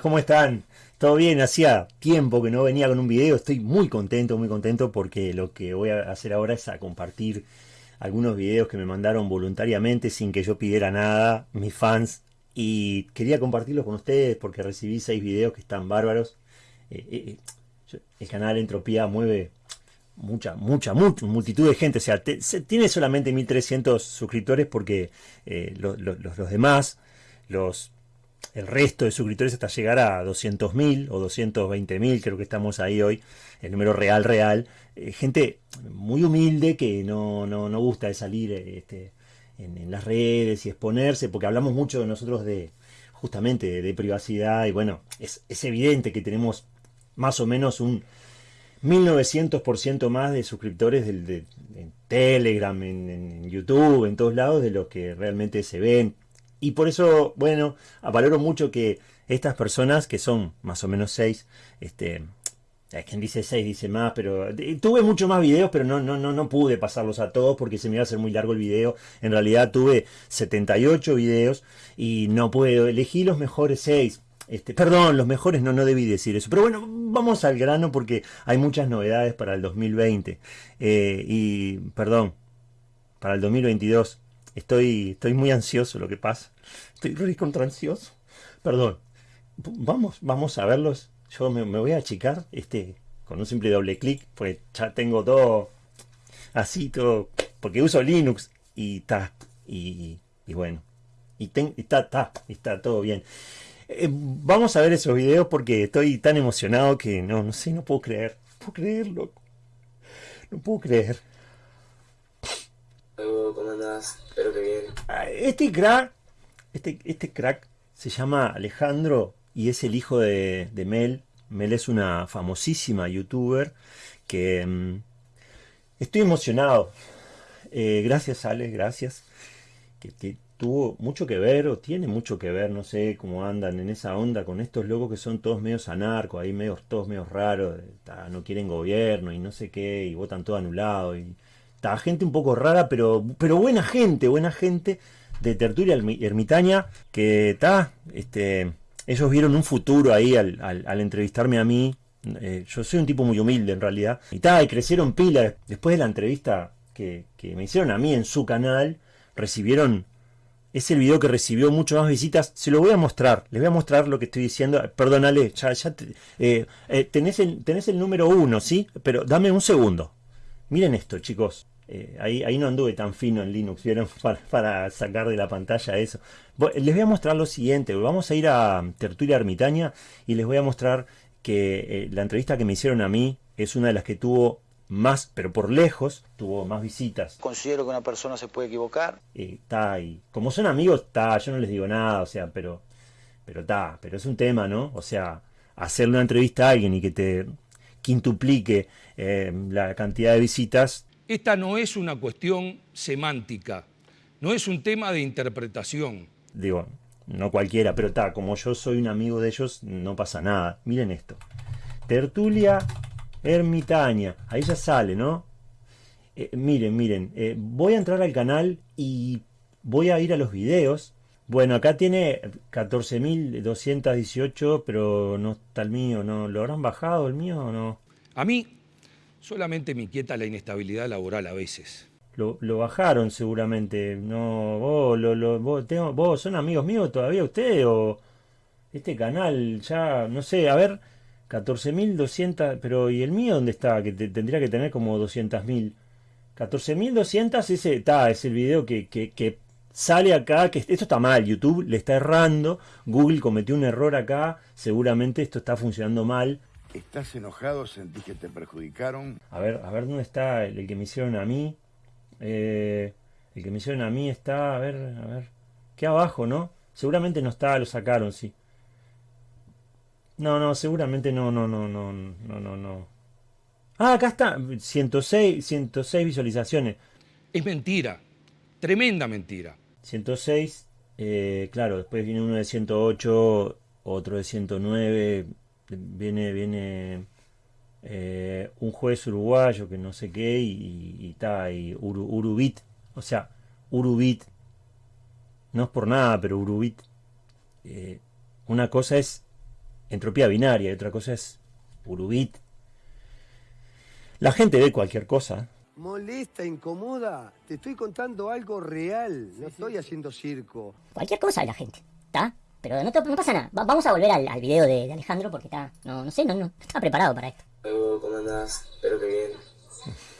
¿cómo están? ¿Todo bien? Hacía tiempo que no venía con un video, estoy muy contento, muy contento porque lo que voy a hacer ahora es a compartir algunos videos que me mandaron voluntariamente sin que yo pidiera nada, mis fans, y quería compartirlos con ustedes porque recibí seis videos que están bárbaros. Eh, eh, eh, el canal Entropía mueve mucha, mucha, mucha multitud de gente, o sea, tiene solamente 1300 suscriptores porque los demás, los el resto de suscriptores hasta llegar a 200.000 o 220.000, creo que estamos ahí hoy, el número real, real. Eh, gente muy humilde que no, no, no gusta de salir este, en, las redes y exponerse, porque hablamos mucho de nosotros de justamente de, privacidad y bueno, es, evidente que tenemos más o menos un 1900% más de suscriptores del, de, en Telegram, en, en, YouTube, en todos lados, de los que realmente se ven. Y por eso, bueno, valoro mucho que estas personas, que son más o menos seis, este, quien dice seis, dice más, pero tuve muchos más videos, pero no, no, no, no pude pasarlos a todos porque se me iba a hacer muy largo el video. En realidad tuve 78 videos y no puedo elegir los mejores seis. Este, perdón, los mejores no, no debí decir eso. Pero bueno, vamos al grano porque hay muchas novedades para el 2020. Eh, y, perdón, para el 2022. Estoy, estoy muy ansioso lo que pasa. Estoy muy contra ansioso. Perdón. Vamos, vamos a verlos. Yo me, voy a achicar este, con un simple doble clic, pues ya tengo todo así, todo, porque uso Linux y está, y, bueno, y está, está, está todo bien. Eh, vamos a ver esos videos porque estoy tan emocionado que no, no sé, no puedo creer. No puedo creerlo. No puedo creer. ¿Cómo? Espero que. Ah, este crack, este, este crack se llama Alejandro y es el hijo de, Mel. Mel es una famosísima youtuber que mm, estoy emocionado. Eh, gracias Ale, gracias. Que, tuvo mucho que ver o tiene mucho que ver, no sé cómo andan en esa onda con estos locos que son todos medios anarcos, ahí medios, todos medios raros, no quieren gobierno y no sé qué, y votan todo anulado y gente un poco rara, pero, pero buena gente, buena gente de tertulia ermitaña, que está, este, ellos vieron un futuro ahí al, al, entrevistarme a mí. Eh, yo soy un tipo muy humilde en realidad. Y ta, y crecieron pilas. Después de la entrevista que, que, me hicieron a mí en su canal, recibieron. Es el video que recibió mucho más visitas. Se lo voy a mostrar. Les voy a mostrar lo que estoy diciendo. Perdónale, ya, ya eh, eh, tenés, el, tenés el número uno, ¿sí? Pero dame un segundo. Miren esto, chicos. Eh, ahí, ahí no anduve tan fino en Linux, ¿vieron? Para, sacar de la pantalla eso. Les voy a mostrar lo siguiente. Vamos a ir a Tertulia Ermitaña y les voy a mostrar que eh, la entrevista que me hicieron a mí es una de las que tuvo más, pero por lejos, tuvo más visitas. Considero que una persona se puede equivocar. Está eh, y como son amigos, está, yo no les digo nada, o sea, pero pero está, pero es un tema, ¿no? O sea, hacerle una entrevista a alguien y que te quintuplique la cantidad de visitas esta no es una cuestión semántica, no es un tema de interpretación. Digo, no cualquiera, pero está, como yo soy un amigo de ellos, no pasa nada. Miren esto. Tertulia ermitaña. Ahí ya sale, ¿no? Eh, miren, miren. Eh, voy a entrar al canal y voy a ir a los videos. Bueno, acá tiene 14.218, pero no está el mío, ¿no? ¿Lo habrán bajado el mío o no? A mí Solamente me inquieta la inestabilidad laboral a veces. Lo, bajaron seguramente. No, vos, lo, vos, tengo, vos son amigos míos todavía ustedes o este canal ya, no sé, a ver, 14.200, pero ¿y el mío dónde está? Que tendría que tener como 200.000. 14.200 ese está, es el video que, que, que sale acá, que esto está mal, YouTube le está errando, Google cometió un error acá, seguramente esto está funcionando mal, ¿Estás enojado? ¿Sentís que te perjudicaron? A ver, a ver dónde está el, que me hicieron a mí. Eh, el que me hicieron a mí está, a ver, a ver. ¿Qué abajo, no? Seguramente no está, lo sacaron, sí. No, no, seguramente no, no, no, no, no, no, no. Ah, acá está, 106, 106 visualizaciones. Es mentira, tremenda mentira. 106, eh, claro, después viene uno de 108, otro de 109, viene, viene eh, un juez uruguayo que no sé qué y está y, Urubit, o sea, Urubit, no es por nada, pero Urubit, eh, una cosa es entropía binaria y otra cosa es Urubit. La gente ve cualquier cosa. Molesta, incomoda. Te estoy contando algo real. No estoy haciendo circo. Cualquier cosa de la gente, ¿está? Pero no, te- no pasa nada. Va- vamos a volver al, al video de, de Alejandro porque está. No, no sé, no, no estaba preparado para esto. ¿cómo andás? Espero que bien.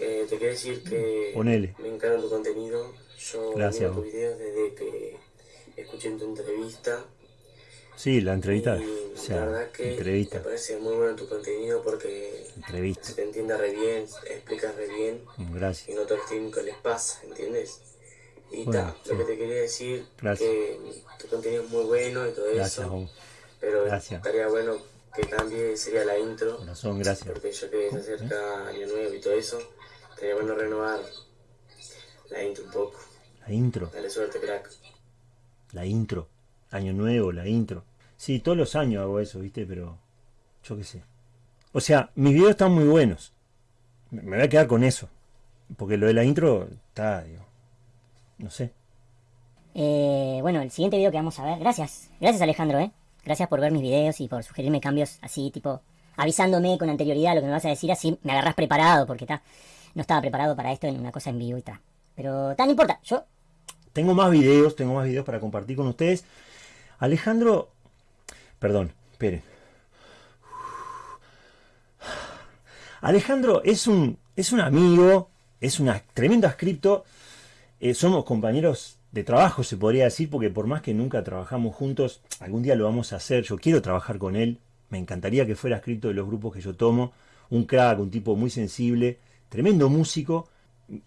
Eh, te quiero decir que Ponele. me encanta tu contenido. Yo Gracias, miro tus videos desde que escuché tu entrevista. Sí, la entrevista. Y O la sea, verdad que entrevista. me parece muy bueno tu contenido porque Entrevista. se te entiende re bien, explicas re bien y Gracias. no todo el tiempo les pasa, ¿entiendes? Y Bueno, ta, sí. lo que te quería decir Gracias. que tu contenido es muy bueno y todo Gracias, eso, vos. pero Gracias. estaría bueno que cambie, sería la intro. Corazón, gracias. Porque ya que se acerca Año Nuevo y todo eso, estaría bueno renovar la intro un poco. La intro. Dale suerte, crack. La intro. Año nuevo, la intro. Sí, todos los años hago eso, ¿viste? Pero yo qué sé. O sea, mis videos están muy buenos. Me voy a quedar con eso. Porque lo de la intro está, digo. No sé. Eh, bueno, el siguiente video que vamos a ver. Gracias. Gracias, Alejandro, ¿eh? Gracias por ver mis videos y por sugerirme cambios así, tipo, avisándome con anterioridad lo que me vas a decir, así me agarrás preparado, porque está. No estaba preparado para esto en una cosa en vivo y está. Pero, tan no importa. Yo Tengo más videos, tengo más videos para compartir con ustedes. Alejandro. Perdón, esperen. Alejandro es un, es un amigo, es una tremenda escrito. Eh, somos compañeros de trabajo, se podría decir, porque por más que nunca trabajamos juntos, algún día lo vamos a hacer. Yo quiero trabajar con él. Me encantaría que fuera escrito de los grupos que yo tomo. Un crack, un tipo muy sensible, tremendo músico.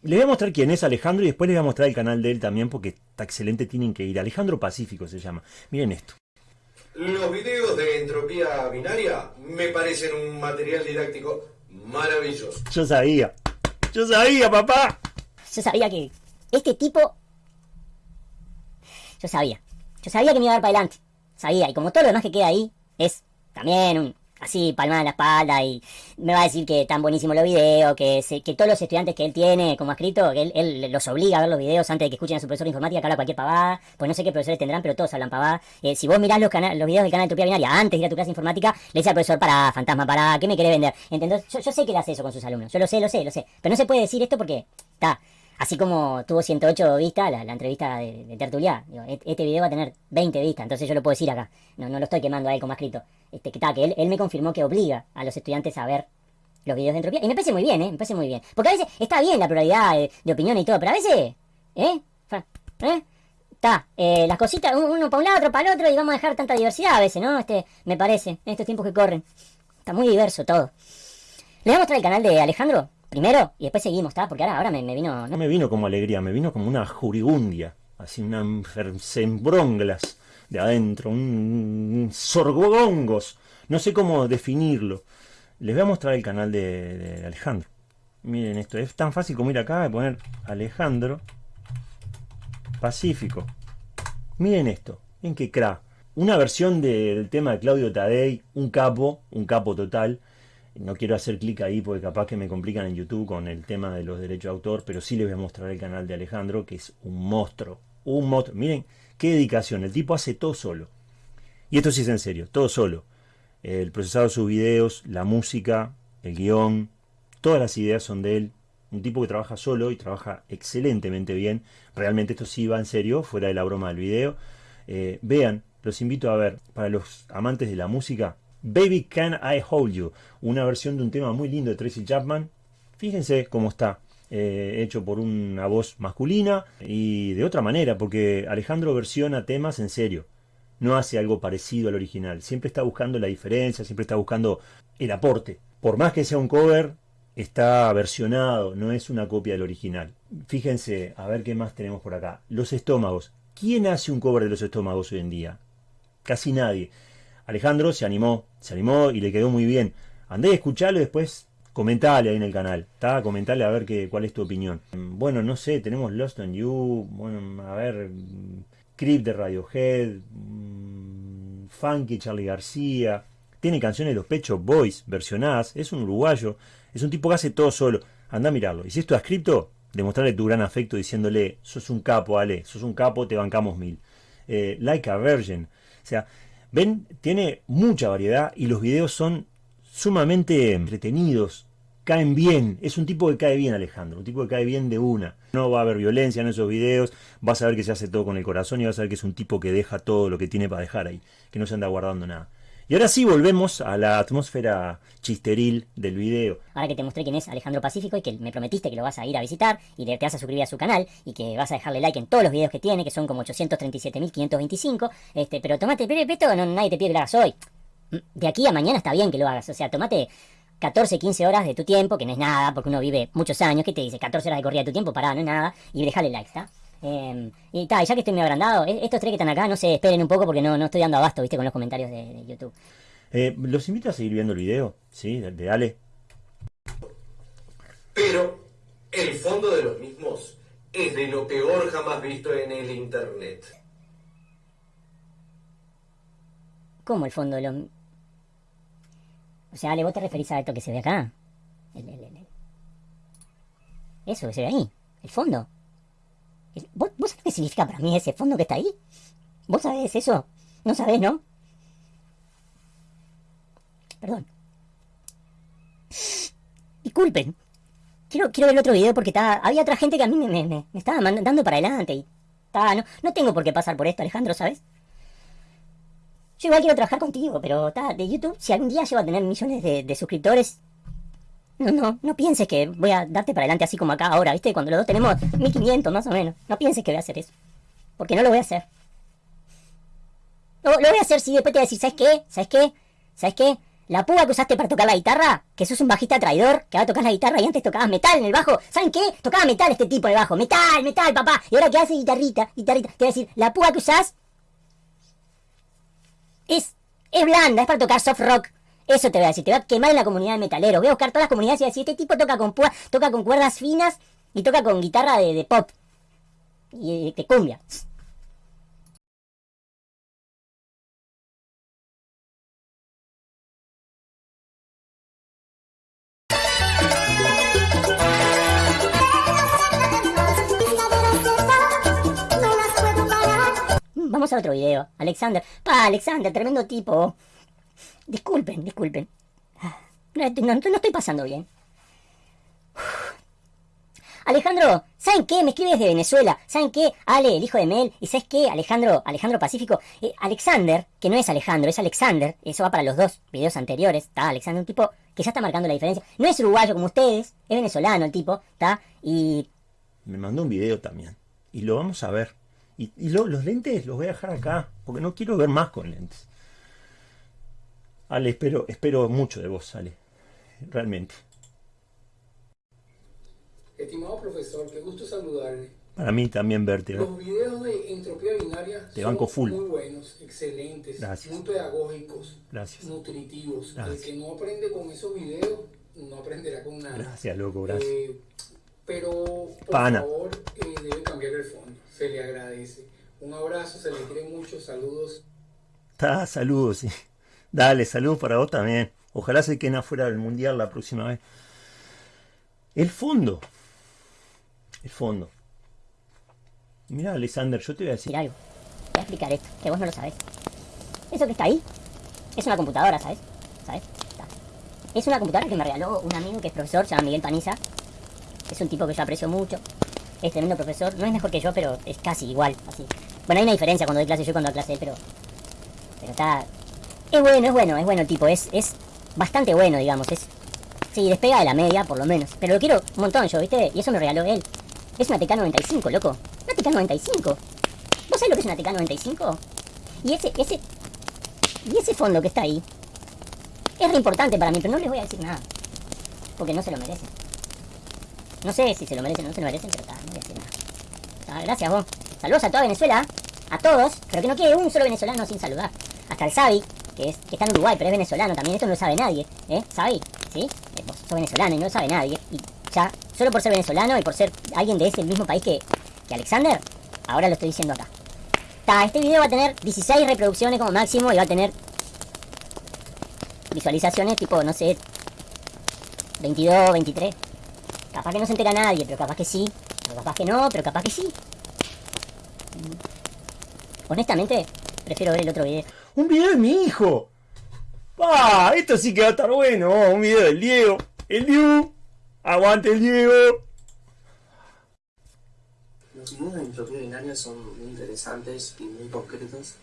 Les voy a mostrar quién es Alejandro y después les voy a mostrar el canal de él también porque está excelente, tienen que ir. Alejandro Pacífico se llama. Miren esto. Los videos de entropía binaria me parecen un material didáctico maravilloso. Yo sabía. Yo sabía, papá. Yo sabía que este tipo. Yo sabía. Yo sabía que me iba a dar para adelante. Sabía. Y como todo lo demás que queda ahí, es también un. Así, palmada en la espalda. Y me va a decir que tan buenísimo los videos. Que, todos los estudiantes que él tiene como escrito, que él, los obliga a ver los videos antes de que escuchen a su profesor de informática que habla cualquier pavada. Pues no sé qué profesores tendrán, pero todos hablan pavada. Eh, si vos mirás los, los videos del canal de Utopía Binaria antes de ir a tu clase informática, le dice al profesor, para, fantasma, para, ¿qué me querés vender? ¿Entendés? Yo, sé que él hace eso con sus alumnos. Yo lo sé, lo sé, lo sé. Pero no se puede decir esto porque está. Así como tuvo 108 vistas la, entrevista de, de Tertulia, digo, este video va a tener 20 vistas, entonces yo lo puedo decir acá. No, no lo estoy quemando a él como ha escrito. Este, que, ta, que él, me confirmó que obliga a los estudiantes a ver los videos de entropía. Y me parece muy bien, ¿eh? Me parece muy bien. Porque a veces está bien la pluralidad de, de opinión y todo, pero a veces, ¿eh? ¿Eh? Está, eh, las cositas, un- uno para un lado, otro para el otro, y vamos a dejar tanta diversidad a veces, ¿no? Este, me parece, en estos tiempos que corren. Está muy diverso todo. Le voy a mostrar el canal de Alejandro primero y después seguimos, ¿está? Porque ahora, ahora me, vino. No me vino como alegría, me vino como una jurigundia. Así una sembronglas de adentro, un, sorgogongos. No sé cómo definirlo. Les voy a mostrar el canal de, de Alejandro. Miren esto, es tan fácil como ir acá y poner Alejandro Pacífico. Miren esto, en qué crack. Una versión del tema de Claudio Tadei, un capo, un capo total. No quiero hacer clic ahí porque capaz que me complican en YouTube con el tema de los derechos de autor, pero sí les voy a mostrar el canal de Alejandro, que es un monstruo. Un monstruo. Miren qué dedicación. El tipo hace todo solo. Y esto sí es en serio, todo solo. El procesado de sus videos, la música, el guion, todas las ideas son de él. Un tipo que trabaja solo y trabaja excelentemente bien. Realmente esto sí va en serio, fuera de la broma del video. Eh, vean, los invito a ver, para los amantes de la música, Baby Can I Hold You, una versión de un tema muy lindo de Tracy Chapman. Fíjense cómo está, eh, hecho por una voz masculina y de otra manera, porque Alejandro versiona temas en serio. No hace algo parecido al original, siempre está buscando la diferencia, siempre está buscando el aporte. Por más que sea un cover, está versionado, no es una copia del original. Fíjense, a ver qué más tenemos por acá. Los estómagos. ¿Quién hace un cover de los estómagos hoy en día? Casi nadie. Alejandro se animó, se animó y le quedó muy bien. Andé a escucharlo y después comentale ahí en el canal, ¿está? Comentale a ver qué, cuál es tu opinión. Bueno, no sé, tenemos Lost on You, bueno, a ver, mm, Creep de Radiohead, mm, Funky Charlie García, tiene canciones de los Pecho Boys versionadas, es un uruguayo, es un tipo que hace todo solo. Anda a mirarlo. Y si esto has escrito, demostrarle tu gran afecto diciéndole, sos un capo, Ale, sos un capo, te bancamos mil. Eh, like a Virgin. O sea, Ven, tiene mucha variedad y los videos son sumamente entretenidos, caen bien. Es un tipo que cae bien, Alejandro, un tipo que cae bien de una. No va a haber violencia en esos videos, vas a ver que se hace todo con el corazón y vas a ver que es un tipo que deja todo lo que tiene para dejar ahí, que no se anda guardando nada. Y ahora sí volvemos a la atmósfera chisteril del video. Ahora que te mostré quién es Alejandro Pacífico y que me prometiste que lo vas a ir a visitar y te vas a suscribir a su canal y que vas a dejarle like en todos los videos que tiene, que son como 837.525, este, pero tomate, pero esto no, nadie te pide que lo hagas hoy. Mm, de aquí a mañana está bien que lo hagas, o sea, tomate 14, 15 horas de tu tiempo, que no es nada, porque uno vive muchos años, ¿qué te dice? 14 horas de corrida de tu tiempo, pará, no es nada, y dejale like, ¿está? Eh, y tal, ya que estoy medio agrandado, e-, estos tres que están acá, no sé, esperen un poco porque no, no estoy dando abasto, viste, con los comentarios de, de YouTube. Eh, los invito a seguir viendo el video, ¿sí? De, de Ale. Pero el fondo de los mismos es de lo peor jamás visto en el internet. ¿Cómo el fondo de lo... O sea, Ale, vos te referís a esto que se ve acá. El- el- el- el- Eso que se ve ahí, el fondo. ¿Vos, ¿Vos sabés qué significa para mí ese fondo que está ahí? ¿Vos sabés eso? No sabés, ¿no? Perdón. Disculpen. Quiero, quiero ver otro video porque está, había otra gente que a mí me, me, me- estaba mandando para adelante y... no, no tengo por qué pasar por esto, Alejandro, ¿sabes? Yo igual quiero trabajar contigo, pero ta, de YouTube, si algún día llego a tener millones de suscriptores, no, no, no pienses que voy a darte para adelante así como acá ahora, ¿viste? Cuando los dos tenemos 1500 más o menos. No pienses que voy a hacer eso. Porque no lo voy a hacer. Lo, lo voy a hacer si después te voy a decir, ¿sabes qué? ¿Sabes qué? ¿Sabes qué? La púa que usaste para tocar la guitarra, que sos un bajista traidor, que va a tocar la guitarra y antes tocabas metal en el bajo. ¿Saben qué? Tocaba metal este tipo en el bajo. Metal, metal, papá. Y ahora que hace guitarrita, guitarrita. Te voy a decir, la púa que usás es, es blanda, es para tocar soft rock. Eso te voy a decir, te voy a quemar en la comunidad de metaleros. Voy a buscar todas las comunidades y decir, este tipo toca con púa, toca con cuerdas finas y toca con guitarra de, pop. Y de, de cumbia. Mm, Vamos a otro video. Alexander. Pa, Alexander, tremendo tipo. Disculpen, disculpen. No, no- no estoy pasando bien. Alejandro, ¿saben qué? Me escribe desde Venezuela. ¿Saben qué? Ale, el hijo de Mel. ¿Y sabes qué? Alejandro, Alejandro Pacífico. Eh, Alexander, que no es Alejandro, es Alexander. Eso va para los dos videos anteriores. Está Alexander, un tipo que ya está marcando la diferencia. No es uruguayo como ustedes, es venezolano el tipo, ¿está? Y Me mandó un video también. Y lo vamos a ver. Y, y lo- los lentes los voy a dejar acá. Porque no quiero ver más con lentes. Ale, espero, espero mucho de vos, Ale. Realmente. Estimado profesor, qué gusto saludarle. Para mí también verte. ¿no? Los videos de entropía binaria son banco full. muy buenos, excelentes, Gracias. muy pedagógicos, Gracias. nutritivos. Gracias. El que no aprende con esos videos no aprenderá con nada. Gracias, loco, gracias. Eh, pero por Pana. favor, eh, debe cambiar el fondo. Se le agradece. Un abrazo, se le quiere mucho, saludos. Está, saludos, sí. Dale, saludos para vos también. Ojalá se queden afuera del mundial la próxima vez. El fondo. El fondo. Mira, Alexander, yo te voy a decir. algo. Te voy a explicar esto, que vos no lo sabés. Eso que está ahí es una computadora, ¿sabes? ¿Sabes? Es una computadora que me regaló un amigo que es profesor, se llama Miguel Paniza. Es un tipo que yo aprecio mucho. Es tremendo profesor. No es mejor que yo, pero es casi igual. Así. Bueno, hay una diferencia cuando doy clase yo y cuando doy clase él, pero. Pero está. Es bueno, es bueno, es bueno el tipo. Es, es bastante bueno, digamos. Es. Sí, despega de la media, por lo menos. Pero lo quiero un montón yo, ¿viste? Y eso me regaló él. Es una TK95, loco. Una TK95. ¿Vos sabés lo que es una TK95? Y ese, ese. Y ese fondo que está ahí. Es re importante para mí, pero no les voy a decir nada. Porque no se lo merecen. No sé si se lo merecen o no se lo merecen, pero ta, no voy a decir nada. Gracias vos. Saludos a toda Venezuela. A todos. Pero que no quede un solo venezolano sin saludar. Hasta el Xavi, que, es, que está en Uruguay, pero es venezolano también. Esto no lo sabe nadie. ¿Eh? ¿Xavi? ¿Sí? Eh, Vos sos venezolano y no sabe nadie. Y ya, solo por ser venezolano y por ser alguien de ese mismo país que, que Alexander, ahora lo estoy diciendo acá. Ta, este video va a tener 16 reproducciones como máximo y va a tener visualizaciones tipo, no sé, 22, 23. Capaz que no se entera nadie, pero capaz que sí. Pero capaz que no, pero capaz que sí. Honestamente, prefiero ver el otro video. Un video de mi hijo. ¡Ah! Esto sí que va a estar bueno. Un video del Diego. El Diego. Aguante el Diego. Los videos de entropía binaria son muy interesantes y muy concretos.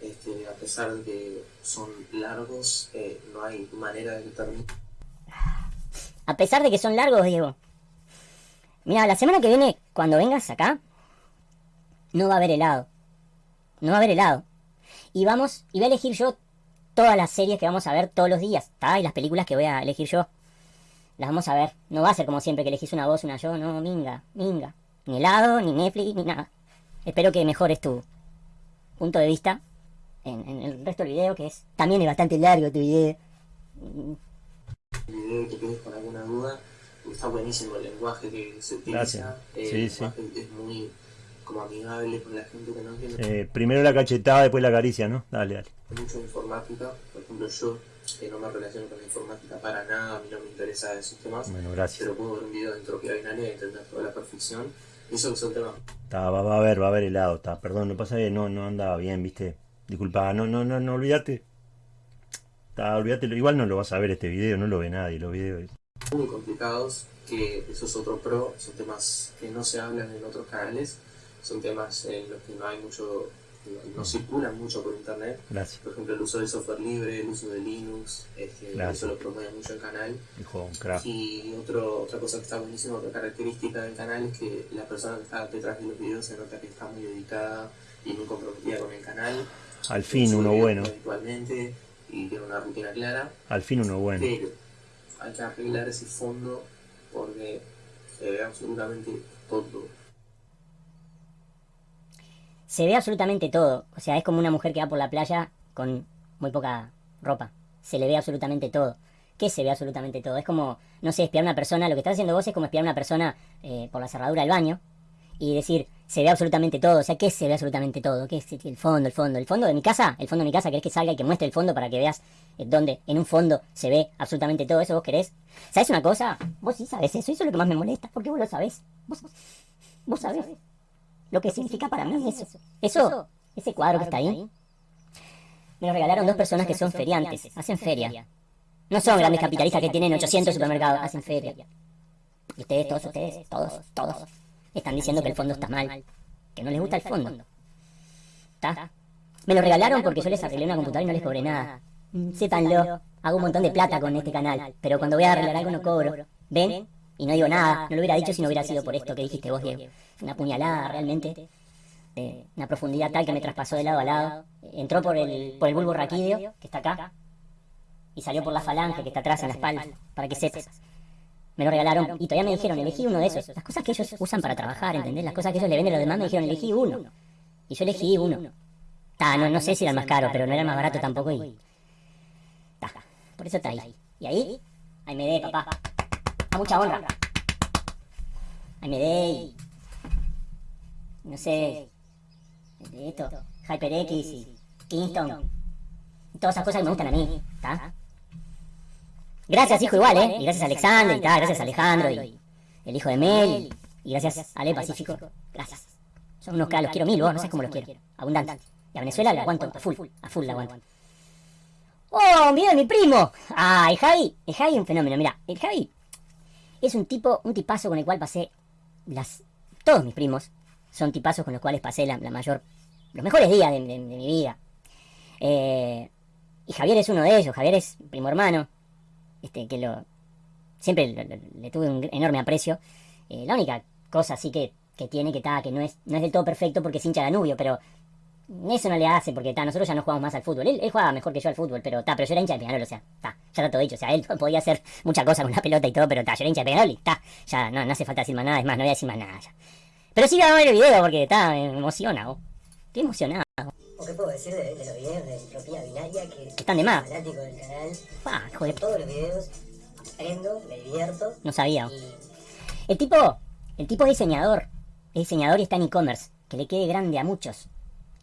Este, a pesar de que son largos, eh, no hay manera de que termine. A pesar de que son largos, Diego. Mira, la semana que viene, cuando vengas acá, no va a haber helado. No va a haber helado. Y vamos, y voy a elegir yo todas las series que vamos a ver todos los días, ¿está? Y las películas que voy a elegir yo. Las vamos a ver. No va a ser como siempre que elegís una voz, una yo, no, minga, minga. Ni helado, ni Netflix, ni nada. Espero que mejores tu punto de vista en, en el resto del video, que es también es bastante largo tu video. El video que quedes con alguna duda, está buenísimo el lenguaje que se utiliza. Gracias. Eh, Sí, el sí. lenguaje es muy como amigable con la gente que no entiende Eh, primero la cachetada, después la caricia, ¿no? Dale, dale. mucho informática. Por ejemplo, yo que no me relaciono con la informática para nada, a mí no me interesa esos temas. Bueno, gracias. Pero puedo ver un video de entropía binaria y entender toda la perfección. Y eso son temas Está, va, va a haber, va a haber helado, está. Perdón, no pasa que no, no andaba bien, viste. Disculpa, no, no, no, no olvídate. Está, olvídate, igual no lo vas a ver este video, no lo ve nadie, los videos. muy complicados, que eso es otro pro, son temas que no se hablan en otros canales, son temas en los que no hay mucho, no circulan mucho por internet. Gracias. Por ejemplo, el uso del software libre, el uso de Linux, este, eso lo promueve mucho el canal. Hijo. Y otro, otra cosa que está buenísima, otra característica del canal es que la persona que está detrás de los videos se nota que está muy dedicada y muy comprometida con el canal. Al fin uno bueno. Y tiene una rutina clara. Al fin uno bueno. Pero hay que arreglar ese fondo porque se ve absolutamente todo. Se ve absolutamente todo. O sea, es como una mujer que va por la playa con muy poca ropa. Se le ve absolutamente todo. ¿Qué se ve absolutamente todo? Es como, no sé, espiar a una persona. Lo que estás haciendo vos es como espiar a una persona eh, por la cerradura del baño y decir, se ve absolutamente todo. O sea, ¿qué se ve absolutamente todo? ¿Qué es el fondo, el fondo? ¿El fondo de mi casa? ¿El fondo de mi casa? ¿Querés que salga y que muestre el fondo para que veas eh, dónde en un fondo se ve absolutamente todo eso? ¿Vos querés? ¿Sabés una cosa? Vos sí sabés eso. Eso es lo que más me molesta. porque vos lo sabés? Vos, vos sabés lo que significa para mí eso. Eso, ese cuadro que está ahí, me lo regalaron dos personas que son feriantes, hacen feria. No son grandes capitalistas que tienen 800 supermercados, hacen feria. Y ustedes, todos ustedes, todos, todos, están diciendo que el fondo está mal, que no les gusta el fondo. ¿Está? Me lo regalaron porque yo les arreglé una computadora y no les cobré nada. Sépanlo, hago un montón de plata con este canal, pero cuando voy a arreglar algo no cobro. ¿Ven? Y no digo nada, no lo hubiera dicho si no hubiera sido por esto que dijiste vos, Diego. Una puñalada realmente, de una profundidad tal que me traspasó de lado a lado. Entró por el, por el bulbo raquídeo, que está acá, y salió por la falange que está atrás en la espalda, para que sepas. Me lo regalaron y todavía me dijeron, elegí uno de esos. Las cosas que ellos usan para trabajar, ¿entendés? Las cosas que ellos le venden a los demás me dijeron, elegí uno. Y yo elegí uno. Ta, no, no sé si era el más caro, pero no era el más barato tampoco y... Ta, por eso está ahí. Y ahí, ahí me dé, papá. A mucha honra. Ahí me. No sé... de Esto, HyperX y Kingston. Todas esas cosas que me gustan a mí, ¿está? Gracias, hijo, igual, ¿eh? Y gracias a Alexander, y tal, gracias a Alejandro, y el hijo de Mel, y gracias a Ale Pacífico. Gracias. Son unos caros, los quiero mil, vos, no sabes cómo los quiero. Abundante. Y a Venezuela la aguanto a full, a full la aguanto. ¡Oh, un video de mi primo! Ah, Javi, el Javi es un fenómeno, mira, el Javi es un tipo, un tipazo con el cual pasé las... Todos mis primos son tipazos con los cuales pasé la, la mayor... Los mejores días de, mi vida. Eh, y Javier es uno de ellos, Javier es primo hermano, este, que lo... Siempre le tuve un enorme aprecio. Eh, la única cosa así que, que tiene que está, que no es, no es del todo perfecto porque es hincha de Danubio, pero eso no le hace porque ta, nosotros ya no jugamos más al fútbol. Él, él jugaba mejor que yo al fútbol, pero ta, pero yo era hincha de Peñarol, o sea, ta, ya está todo dicho. O sea, él podía hacer muchas cosas con la pelota y todo, pero ta, yo era hincha de Peñarol y ta, ya no, no hace falta decir más nada, es más, no voy a decir más nada ya. Pero sí voy a ver el video porque ta, me emociona, vos. Estoy emocionado. ¿O qué puedo decir de, de los videos de entropía binaria que Están de más. fanático del canal? Ah. Todos los videos aprendo, me divierto. No sabía. El tipo, el tipo es diseñador. Es diseñador y está en e-commerce. Que le quede grande a muchos.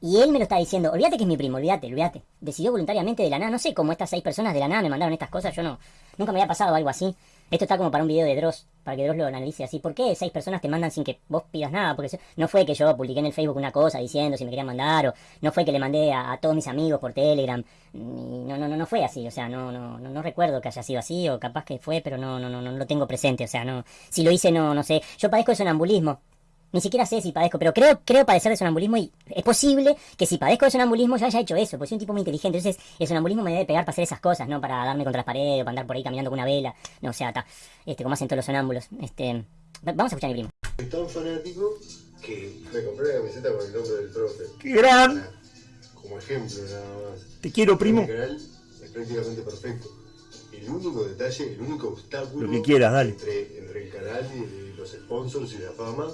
Y él me lo está diciendo, olvídate que es mi primo, olvídate, olvídate. Decidió voluntariamente de la nada, no sé cómo estas seis personas de la nada me mandaron estas cosas, yo no, nunca me había pasado algo así. Esto está como para un video de Dross, para que Dross lo analice así. ¿Por qué seis personas te mandan sin que vos pidas nada? Porque no fue que yo publiqué en el Facebook una cosa diciendo si me querían mandar, o no fue que le mandé a, todos mis amigos por Telegram. no, no, no, no fue así, o sea, no, no, no, no recuerdo que haya sido así, o capaz que fue, pero no, no, no, no lo tengo presente, o sea, no, si lo hice no, no sé. Yo padezco de sonambulismo, ni siquiera sé si padezco, pero creo, creo padecer de sonambulismo y es posible que si padezco de sonambulismo ya haya hecho eso, porque soy un tipo muy inteligente. Entonces, el sonambulismo me debe pegar para hacer esas cosas, ¿no? Para darme contra las paredes o para andar por ahí caminando con una vela. No, o sea, está. Este, como hacen todos los sonámbulos. Este. Vamos a escuchar a mi primo. Es tan fanático que me compré la camiseta con el nombre del profe. ¡Qué gran! Como ejemplo, nada más. Te quiero, primo. El canal es prácticamente perfecto. El único detalle, el único obstáculo. Lo que quieras, dale. Entre, entre el canal y los sponsors y la fama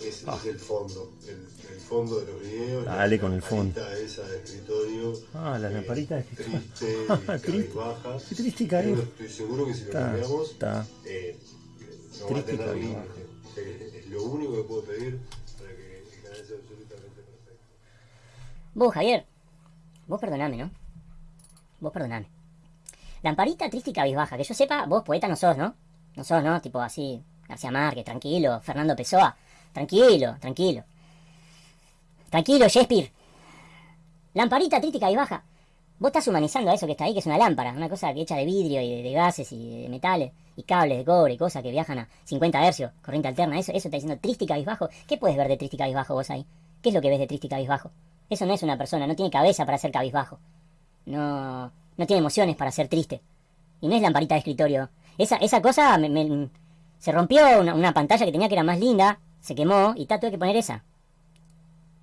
es, Ah. es el fondo, el, el fondo de los videos. Dale la con el fondo. esa de escritorio. Ah, la eh, lamparita de escritorio. Triste, Triste. baja. Qué triste y caer. Estoy seguro que si lo Está, cambiamos, está. eh, no va a Triste y tener límite. Es, es lo único que puedo pedir para que el canal sea absolutamente perfecto. Vos, Javier, vos perdoname, ¿no? Vos perdoname. Lamparita triste y cabizbaja, que yo sepa, vos poeta no sos, ¿no? No sos, ¿no? Tipo así, García Márquez, tranquilo, Fernando Pessoa, tranquilo, tranquilo. Tranquilo, Shakespeare. Lamparita triste y cabizbaja. Vos estás humanizando a eso que está ahí, que es una lámpara, una cosa que hecha de vidrio y de, gases y de metales y cables de cobre y cosas que viajan a 50 hercios, corriente alterna, eso, eso está diciendo triste y cabizbajo. ¿Qué puedes ver de triste y cabizbajo vos ahí? ¿Qué es lo que ves de triste y cabizbajo? Eso no es una persona, no tiene cabeza para ser cabizbajo. No, no tiene emociones para ser triste. Y no es lamparita de escritorio. Esa, esa cosa me, me- se rompió una, una pantalla que tenía que era más linda, se quemó y ta, tuve que poner esa.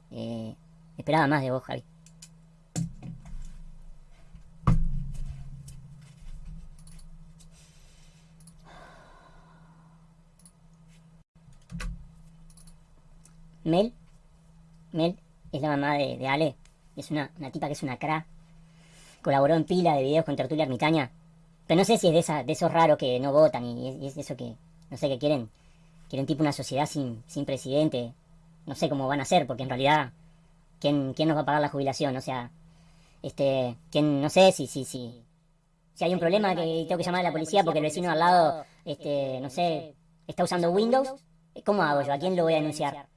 Eh, esperaba más de vos, Javi. Mel, Mel es la mamá de, Ale. Es una, una tipa que es una cra. Colaboró en pila de videos con Tertulia Ermitaña. Pero no sé si es de, esa, de esos raros que no votan y y es eso que, no sé, que quieren, quieren tipo una sociedad sin, sin presidente. No sé cómo van a hacer, porque en realidad, ¿quién, quién nos va a pagar la jubilación? O sea, este, quién, no sé si, si, si, si hay un problema que tengo que llamar a la policía porque el vecino al lado, este, no sé, está usando Windows, ¿cómo hago yo? ¿A quién lo voy a denunciar?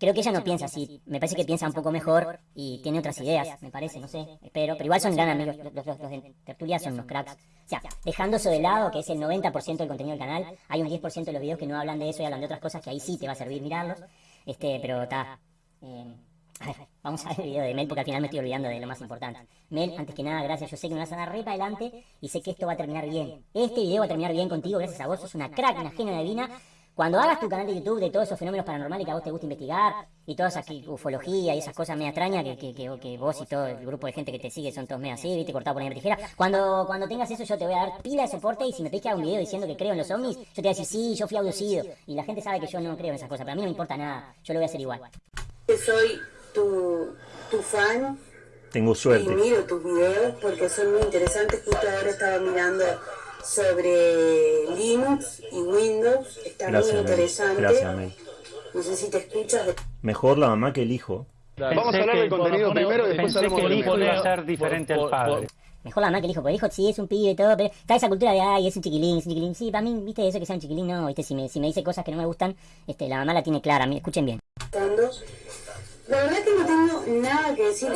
Creo que ella no piensa así, me parece que piensa un poco mejor y tiene otras ideas, me parece, no sé, espero, pero igual son gran amigos, los, los- los de Tertulia son unos cracks. O sea, dejando eso de lado, que es el 90% del contenido del canal, hay un 10% de los videos que no hablan de eso y hablan de otras cosas que ahí sí te va a servir mirarlos, este, pero está... eh, a ver, vamos a ver el video de Mel porque al final me estoy olvidando de lo más importante. Mel, antes que nada, gracias. Yo sé que me vas a dar re para adelante y sé que esto va a terminar bien. Este video va a terminar bien contigo, gracias a vos. Sos una crack, una genia divina. Cuando hagas tu canal de YouTube de todos esos fenómenos paranormales que a vos te gusta investigar y toda esa ufología y esas cosas media extrañas que, que, que, que vos y todo el grupo de gente que te sigue son todos medio así, viste, cortado por una tijera. Cuando, cuando tengas eso yo te voy a dar pila de soporte y si me pedís que haga un video diciendo que creo en los ovnis, yo te voy a decir sí, yo fui abducido. Y la gente sabe que yo no creo en esas cosas, pero a mí no me importa nada, yo lo voy a hacer igual. Soy tu, tu fan Tengo y suerte. miro tus videos porque son muy interesantes. Justo ahora estaba mirando sobre Linux y Windows. Está Gracias, muy Mel. interesante. Gracias, Mel. No sé si te escuchas. de- Mejor la mamá que el hijo. Vamos a hablar del contenido primero y después hablamos del hijo iba a ser diferente al padre. Mejor la mamá que el hijo, porque el hijo sí es un pibe y todo, pero está esa cultura de, ay, es un chiquilín, es un chiquilín. Sí, para mí, viste, eso que sea un chiquilín, no, viste, si me, si me dice cosas que no me gustan, este, la mamá la tiene clara, escuchen bien. La verdad que no tengo nada que decir.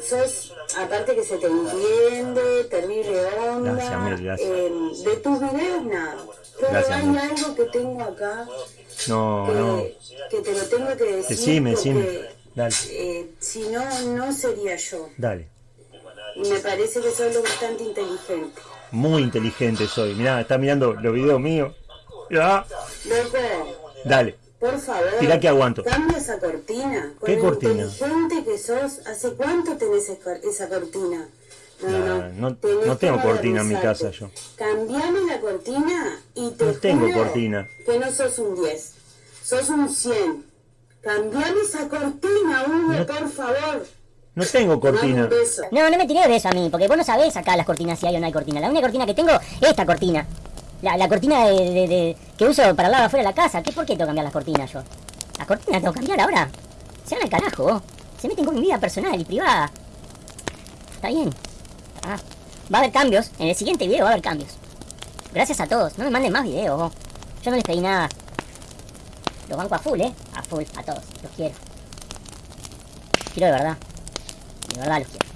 Sos, aparte que se te entiende, terrible onda. Gracias, gracias. eh, de tus videos nada. Pero Gracias, hay algo que tengo acá No, que, no. que te lo tengo que decir. Decime, decime. porque, Dale, eh, si no, no sería yo. dale. Y me parece que sos lo bastante inteligente. Muy inteligente soy. Mirá, está mirando los videos míos. Ya. Loco, Dale. Por favor. Tirá que aguanto. Cambia esa cortina. Con ¿Qué cortina? inteligente que sos, ¿hace cuánto tenés esa cortina? No, Nah, no. no, tengo cortina en mi casa yo. Cambiame la cortina y te No tengo juro cortina. que no sos un 10, sos un 100. Cambiame esa cortina, Hugo, No- por favor. No tengo cortina. No, no me tiré de eso a mí, porque vos no sabés acá las cortinas si hay o no hay cortina. La única cortina que tengo es esta cortina. La, la cortina de, de- que uso para hablar afuera de la casa. ¿Qué, ¿Por qué tengo que cambiar las cortinas yo? ¿Las cortinas tengo que cambiar ahora? Se van al carajo. se meten con mi vida personal y privada. Está bien. Ah, va a haber cambios. En el siguiente video va a haber cambios. Gracias a todos. No me manden más videos. Yo no les pedí nada. Los banco a full, ¿eh? A full, a todos. Los quiero. Quiero de verdad. De verdad los quiero.